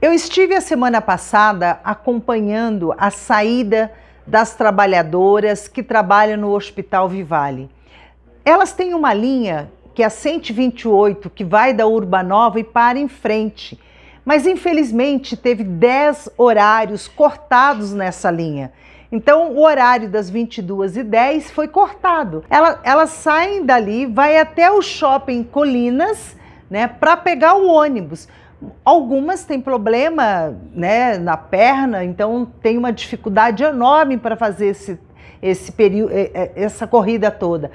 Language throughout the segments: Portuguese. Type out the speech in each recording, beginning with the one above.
Eu estive a semana passada acompanhando a saída das trabalhadoras que trabalham no Hospital Vivale. Elas têm uma linha que é a 128, que vai da Urbanova e para em frente. Mas infelizmente teve 10 horários cortados nessa linha. Então o horário das 22h10 foi cortado. Elas, elas saem dali, vai até o shopping Colinas, né, para pegar o ônibus. Algumas têm problema né, na perna, então tem uma dificuldade enorme para fazer esse, esse período, essa corrida toda.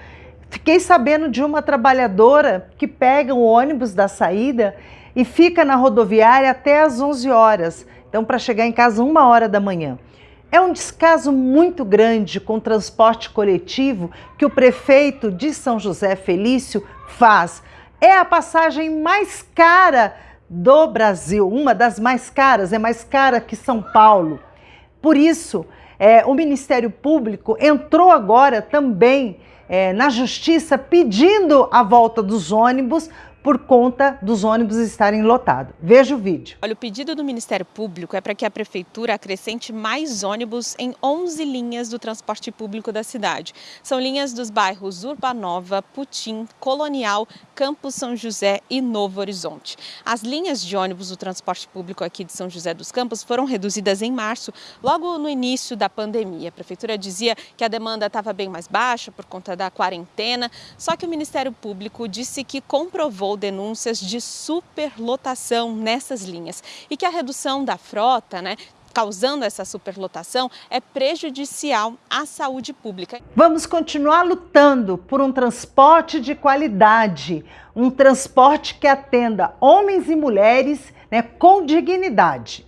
Fiquei sabendo de uma trabalhadora que pega o ônibus da saída e fica na rodoviária até às 11 horas, então para chegar em casa uma hora da manhã. É um descaso muito grande com o transporte coletivo que o prefeito de São José Felício faz. É a passagem mais cara do Brasil, uma das mais caras, é mais cara que São Paulo. Por isso, é, o Ministério Público entrou agora também é, na Justiça pedindo a volta dos ônibus por conta dos ônibus estarem lotados. Veja o vídeo. Olha, o pedido do Ministério Público é para que a Prefeitura acrescente mais ônibus em 11 linhas do transporte público da cidade. São linhas dos bairros Urbanova, Putim, Colonial, Campos São José e Novo Horizonte. As linhas de ônibus do transporte público aqui de São José dos Campos foram reduzidas em março, logo no início da pandemia. A Prefeitura dizia que a demanda estava bem mais baixa por conta da quarentena, só que o Ministério Público disse que comprovou denúncias de superlotação nessas linhas e que a redução da frota, né, causando essa superlotação é prejudicial à saúde pública. Vamos continuar lutando por um transporte de qualidade, um transporte que atenda homens e mulheres né, com dignidade.